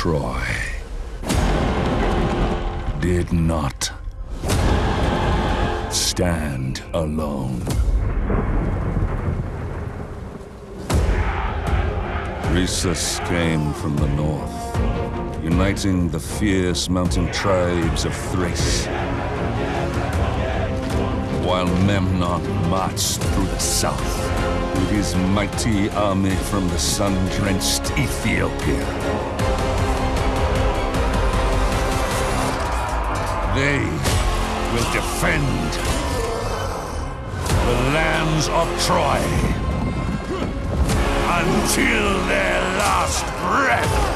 Troy did not stand alone. Rhesus came from the north, uniting the fierce mountain tribes of Thrace. While Memnon marched through the south with his mighty army from the sun-drenched Ethiopia. They will defend the lands of Troy until their last breath.